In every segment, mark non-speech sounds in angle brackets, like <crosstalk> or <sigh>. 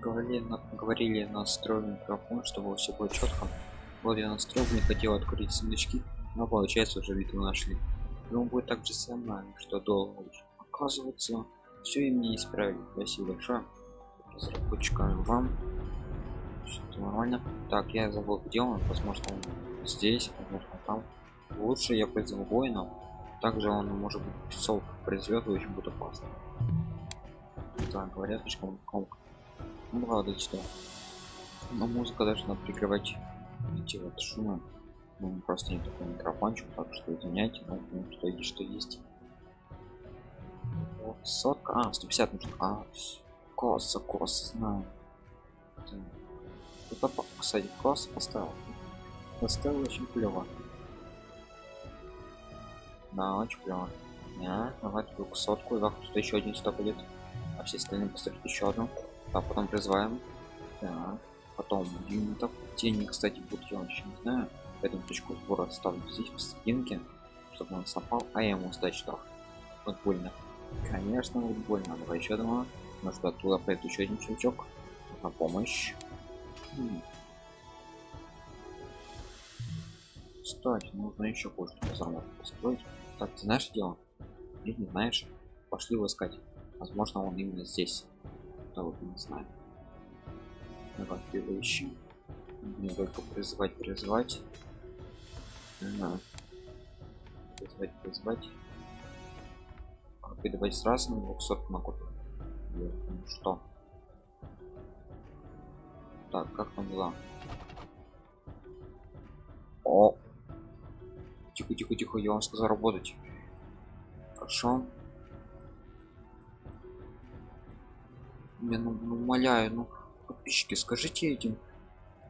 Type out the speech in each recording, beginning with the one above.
говорили на, говорили настроен микрофон чтобы все было четко вот я настроил не хотел открыть сундучки но получается уже виду нашли. Но будет так же самое что долго оказывается все им не исправили. Спасибо большое. Разработчикам вам. Все нормально. Так я забыл где он. Возможно он здесь возможно там. Лучше я призову воина также он может быть песок произведет очень будет опасно. Так говорят слишком громко ну ладно что но музыка должна прикрывать эти вот шумы. Ну, просто не такой микрофончик так что извиняйте но ну, что есть что есть. Сотка. А 150 нужно. А коса коса знаю. Это кстати класс поставил. Поставил очень клево. Да очень клево. Не давай сотку вахту еще один сто будет а все остальные поставить еще одну а потом призываем. Так потом юнитов тени кстати будут я еще не знаю. Поэтому точку сбора ставлю здесь посерединке чтобы он сопал. А я ему сдать штраф. Вот больно. Конечно вот больно. Давай еще одного. Может оттуда пойдет еще один чувачок. На помощь. Кстати нужно еще кое-что взорвать построить. Так ты знаешь дело? Или не знаешь. Пошли его искать. Возможно он именно здесь да вот не знаю давай его ищем не только призывать призывать ага. призывать призывать передавать сразу на 200 могу ну что. Так как там дела? О! Тихо тихо тихо я вам сказал работать. Хорошо я ну, ну умоляю ну подписчики скажите этим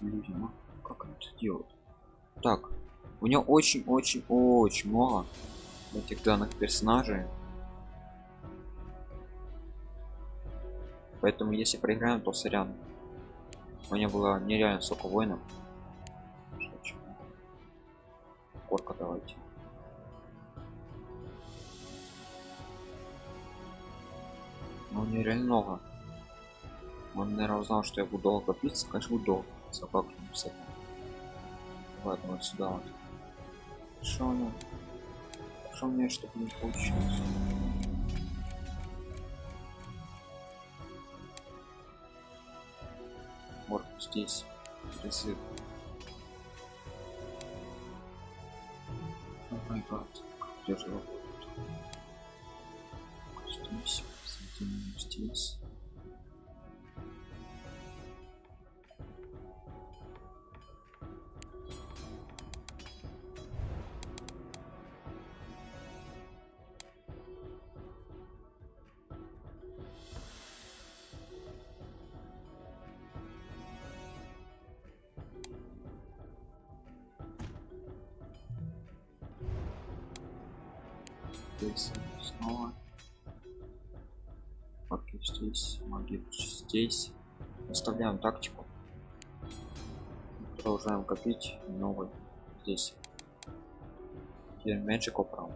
людям а? как они это делают? Так у него очень очень очень много этих данных персонажей. Поэтому если проиграем то сорян. У меня было нереально сколько воинов. Корка давайте. Ну нереально много он наверное узнал что я буду долго питься конечно буду долго собаку написать ладно вот сюда вот. Что ну что мне чтобы не получилось? Вот здесь призыв о май гад где же работает здесь здесь здесь снова Окей, здесь магия здесь оставляем тактику продолжаем копить новый здесь Magic Opera.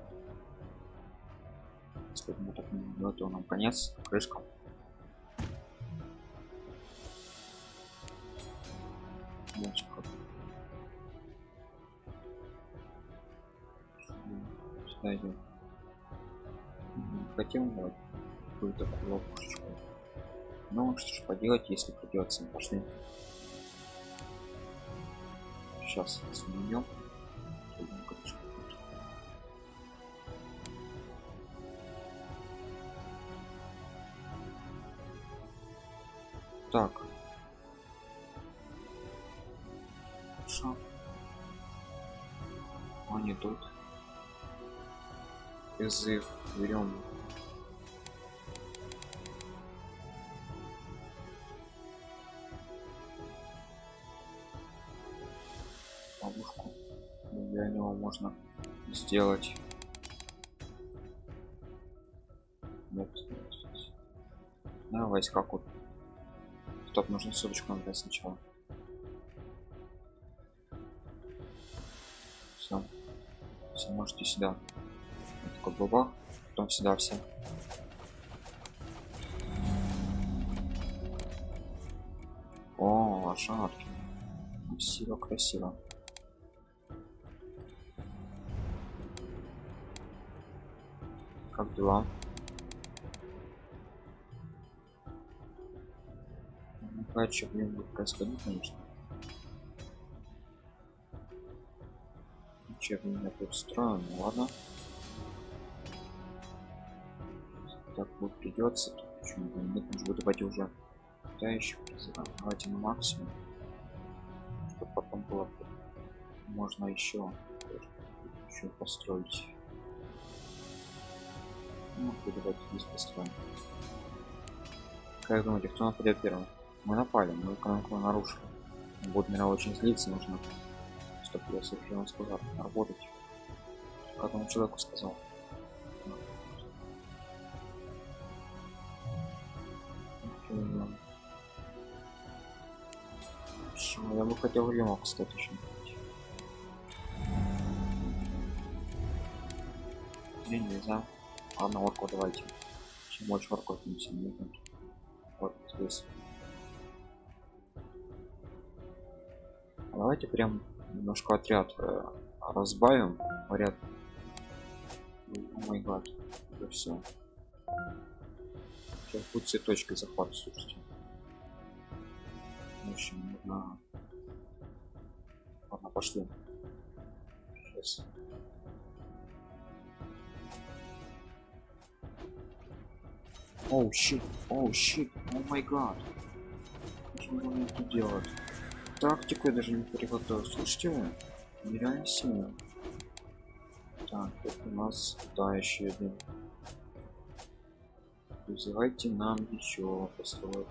Если мы так не это нам конец, крышка. Magic хотим вот какую-то ловушечку ну что ж поделать если придется пошли сейчас сменим так. Хорошо. Они тут. Призыв ловушку для него можно сделать. Нет да, войска купим стоп нужно ссылочку надо сначала. Все все можете сюда. Такой бабах потом сюда все лошадки. Красиво красиво дела. Ну, что блин будет происходить конечно. Чем я тут строим ну, ладно. Так вот придется почему-то нет может давайте уже да еще давайте на максимум чтобы потом было можно еще еще построить ну, давайте здесь построим как думаете кто нападет первым мы напали мы экономику нарушили меня очень злиться нужно чтобы я совершенно сказал работать как он человеку сказал? Я бы хотел лимок, кстати, еще. Не, нельзя. Ладно, орку давайте. Чем больше орков, тем сильнее. Вот здесь. Давайте прям немножко отряд э, разбавим. Поряд. О май гад. Это все. Сейчас будет цветочкой захват, слушайте. В общем, нужно... Ладно, пошли. Сейчас. Оу, щит, оу, щит, о май гад. Что он тут делать? Тактику я даже не приготовил. Слушайте, нереально сильно. Так, это у нас да еще один вызывайте нам еще построек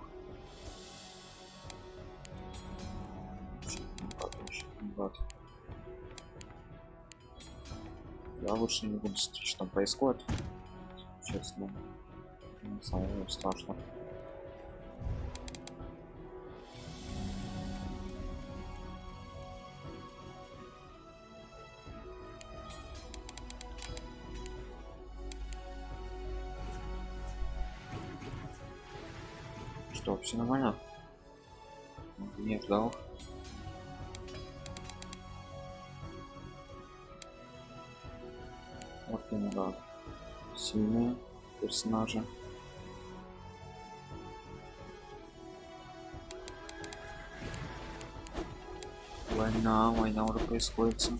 я лучше не буду смотреть что там происходит честно самому страшно. Что все нормально? Не ждал. Вот именно сильные персонажи война война уже происходит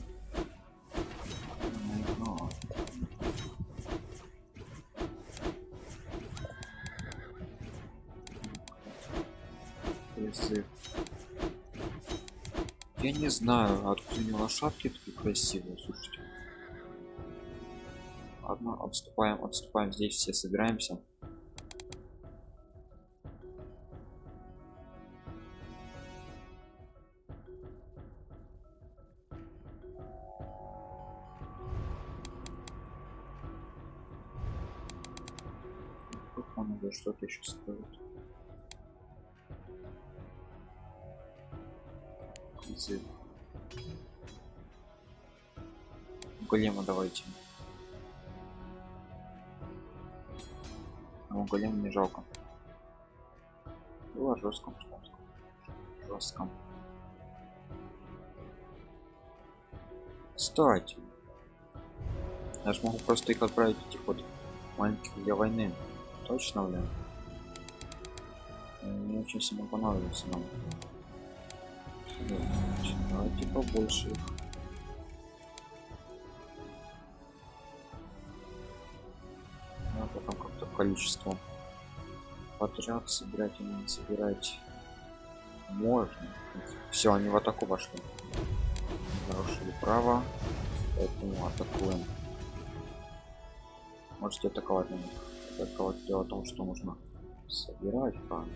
Я не знаю, откуда не лошадки такие красивые, слушайте. Ладно, отступаем, отступаем, здесь все собираемся. Язык. Голема давайте. Ну, голем не жалко. Было жестком, жестком. Кстати, я же могу просто их отправить этих вот маленьких для войны. Точно, блин. Мне очень сильно понравился нам. Давайте побольше их. А потом как-то количество подряд собирать и не собирать можно. Все, они в атаку вошли. Нарушили право, поэтому атакуем. Можете атаковать на них. Атаковать дело в том, что нужно собирать правильно.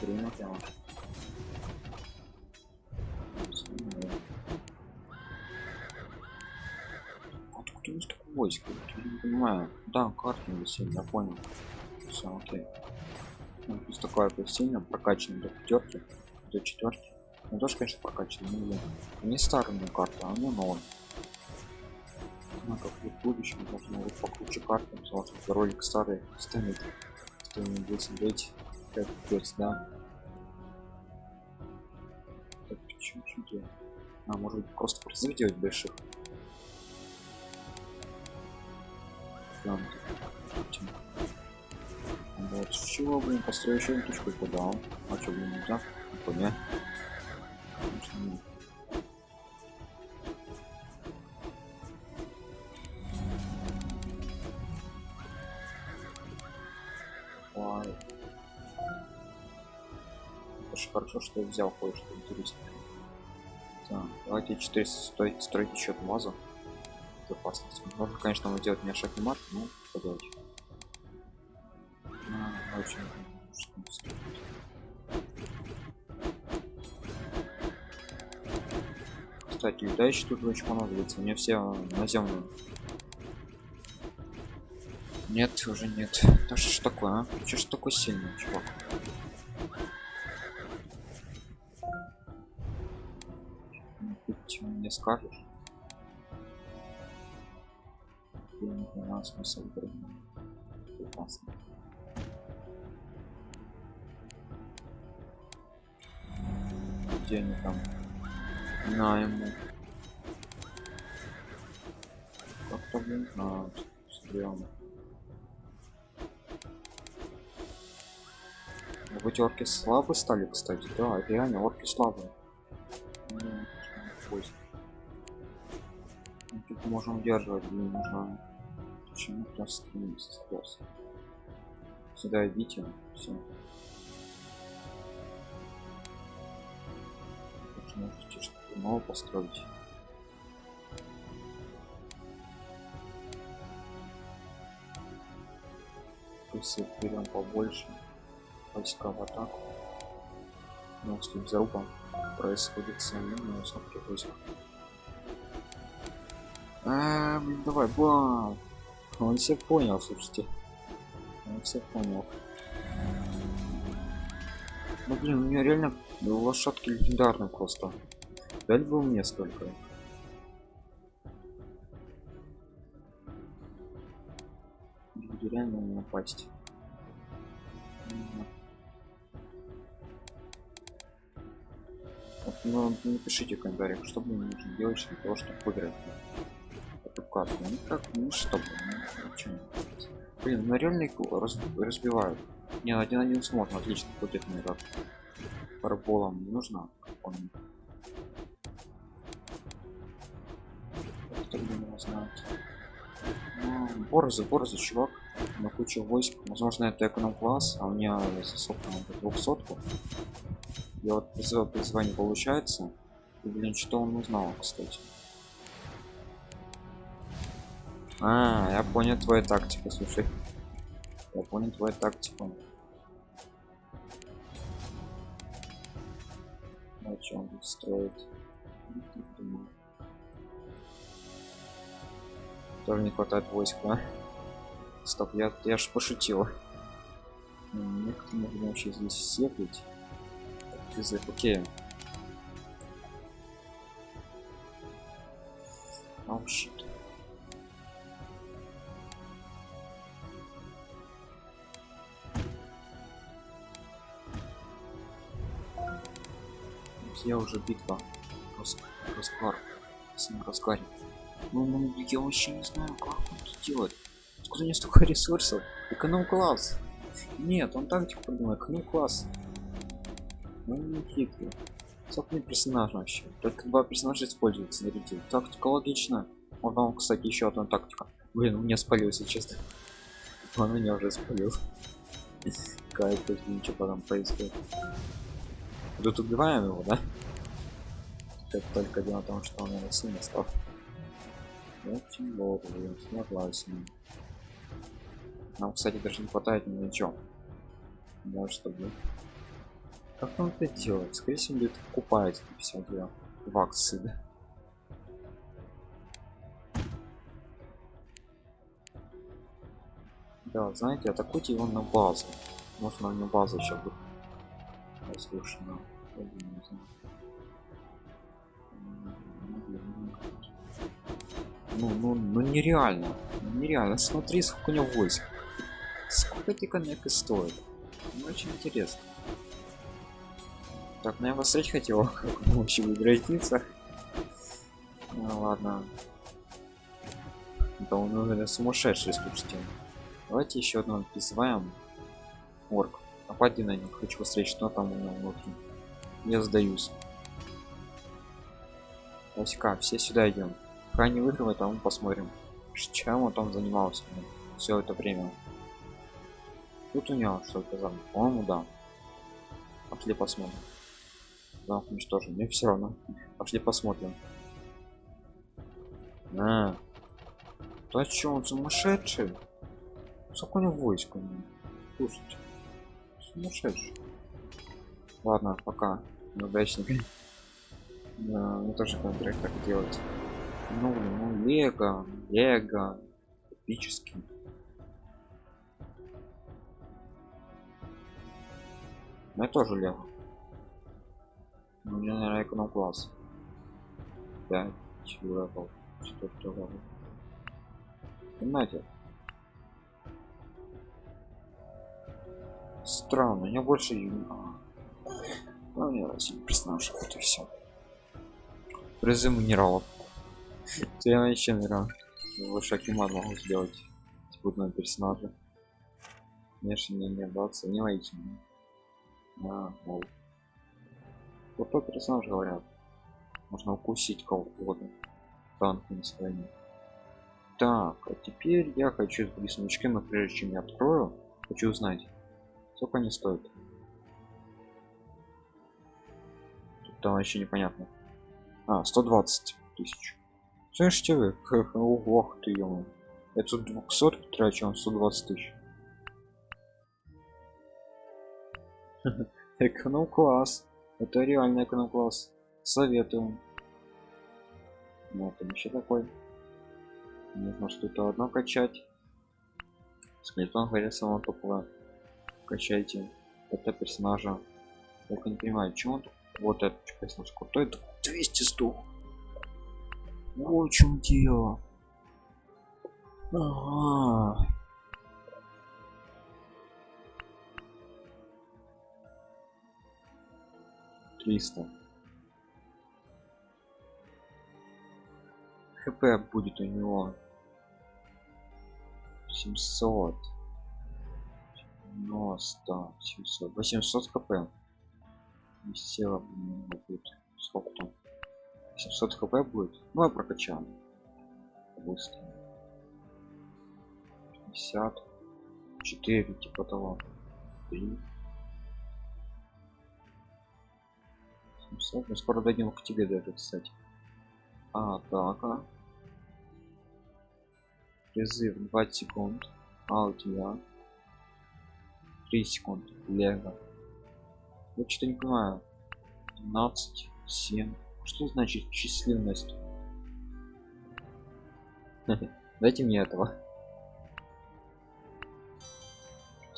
хрена тема. тут у нас такое войско? Я не понимаю. Да, картинг висит, я понял. Все, окей. Ну, плюс такое сильно прокачано до пятерки, до четверки. Ну тоже, конечно, прокачано, но блин. Не старая карта, а ну новая. Ну как в будущем должно быть покруче карты, потому что ролик старый станет, что не будет смотреть как пец, да. Так, почему что А, может быть, просто призыв больших. Там, вот, с чего, блин, построю еще точку он? А что, блин, нельзя? Поня. Что я взял кое-что интересное. Так, давайте 400 строить, строить еще одну базу. Безопасность. Можно, конечно, сделать мне шаг марк, но поделать очень кстати летающие тут очень понадобится мне все наземные нет уже нет да что ж такое а? что ж такой сильный чувак скажешь? Не знаю смысл прекрасно где они там? На ему. Как-то блин а, стрёмно эти орки слабые стали кстати. Да реально орки слабые ну, тут можем удерживать блин нужно почему раз сюда идите все можете что-то новое построить? Если берем побольше войска в атаку но с заруба происходит самим высоких войск а, давай бам он все понял слушайте. Он все понял. Ну блин у меня реально лошадки легендарные просто. Дали бы мне столько. Буду реально напасть? Ну, напишите в комментариях что мне нужно делать для того чтобы выиграть эту карту ну как ну чтобы ну, блин на реально раз, разбивают. Не один один сможет отлично будет мне как параболом не нужно он ну, борзы борзы чувак на кучу войск. Возможно это эконом класс а у меня засопка на 200 я вот призываю призвание получается. И блин что он узнал кстати а я понял твою тактику слушай. Я понял твою тактику. О чем тут строит? Тоже не хватает войск а? стоп я я ж пошутил. Некоторые можно вообще здесь язык окей уже битва. Рас... разгар с ним разгаре ну, ну я вообще не знаю как он это делать откуда не столько ресурсов? Эконом класс. Нет он тактику придумал эконом класс. Ну не хитрый собственный персонаж вообще. Только два персонажа используются смотрите тактика логично вот вам кстати еще одна тактика. Блин у меня спалился честно. Он меня уже спалил. <laughs> Кайф ничего потом происходит. Тут убиваем его, да? Это только дело в том, что он его сильно стал. Очень долго, согласен. Нам, кстати, даже не хватает ни на чем. Да, чтобы... Как он это делает? Скорее всего, будет купать все дело. В акции, да? Да, знаете, атакуйте его на базу. Можно на базу еще будет разрушена. Ну, ну, ну нереально. Нереально. Смотри, сколько у него войск. Сколько эти коннекты стоят. Ну, очень интересно. Так, ну я посмотреть хотел, <laughs> как он вообще будет граница. Ну ладно. Да он, наверное, сумасшедший, слушайте. Давайте еще одного призываем. Орк. Напади на них, хочу посмотреть, что там у него внутри. Я сдаюсь. Васька, все сюда идем. Пока не выигрывает, а мы посмотрим, чем он там занимался все это время. Тут у него что-то там, по-моему, да. Пошли посмотрим. Да, уничтожим. Мне все равно. Пошли посмотрим. А. Да чё, он сумасшедший? Сколько у него войск? Слушайте. Сумасшедший. Ладно, пока. Неудачник. Да, мне тоже контракт так делать. Ну, ну, Лего, Лего, эпический. Я тоже Лего. У меня, наверное, эконом класс. 5 левел. 4 левел. Понимаете? Странно, меня больше а. Ну, я персонаж, вот и все. Призыв минералов. Я вообще наверное больше акимат могу сделать. Типа персонажа. Конечно, не не да, оценивайте. А, мол. Тот персонаж говорят. Можно укусить кого угодно. Танк на стороне. Так, а теперь я хочу с рисуночками, прежде чем я открою, хочу узнать, сколько они стоят. Тут там вообще непонятно. А, 120 тысяч. Слышите вы? Ох ты ему. Я тут 200 трачу, он 120 тысяч. <laughs> Эконом класс. Это реально эконом класс. Советую. Вот он еще такой. Нужно что-то одно качать. Скелетон говорит самого топовое. Качайте. Это персонажа. Я не понимаю, чего он вот этот персонаж крутой. 200 100 вот в чем дело. Ага. Триста. хп будет у него 700 90 700 800 хп села будет сколько там 700 хп будет. Ну я прокачал. Быстро. 50 4 типа того. 3 700 мы скоро дойдем к тебе даже кстати. А так а. Призыв. 20 секунд. А у тебя 3 секунды. Лего. Я что-то не понимаю. 12 7 что значит численность? <laughs> Дайте мне этого.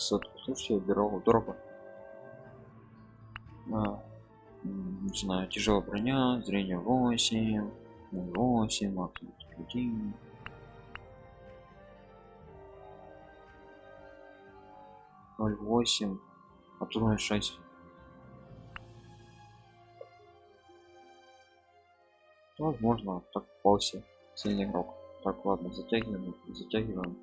600. Слушайте, дорого, дорого. А, не знаю, тяжелая броня, зрение 8, 8, максимум 1. Ноль восемь, а тут ноль шесть. Возможно так попался сильный игрок. Так ладно затягиваем затягиваем.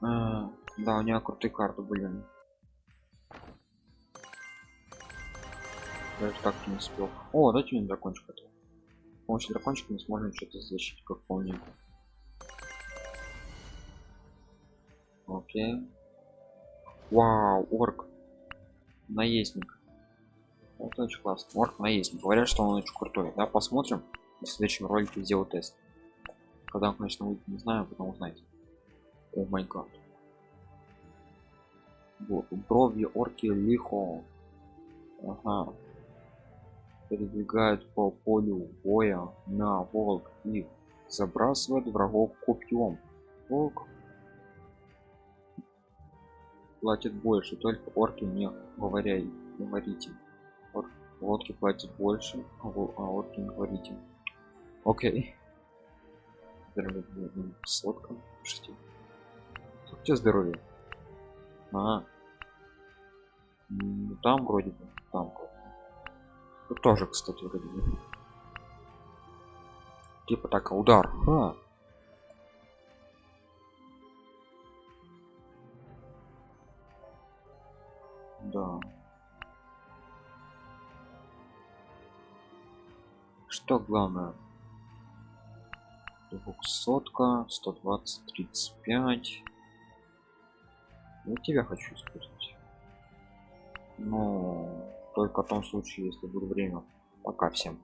А, да у него крутые карты были. Даже так не успел. О дайте мне дракончик это с помощью дракончика мы сможем что-то защитить как полненько окей. Вау орк. Наездник это очень классно. Морг наездник. Говорят, что он очень крутой. Да, посмотрим. В следующем ролике сделаю тест. Когда он, конечно, выйдет, не знаю, потом узнаете. О май гад. Вот, брови орки лихо. Ага. Передвигают по полю боя на волк и забрасывает врагов копьем. Волк. платят больше только орки не говоря говорите Ор, лодки платят больше а, а орки не говорите. Окей. Здоровье сотка слушайте у здоровье? А. Ну, там вроде бы там Тут тоже кстати вроде бы. Типа так удар. А. что главное? Двухсотка 120 35 я тебя хочу использовать. Но только в том случае если будет время. Пока всем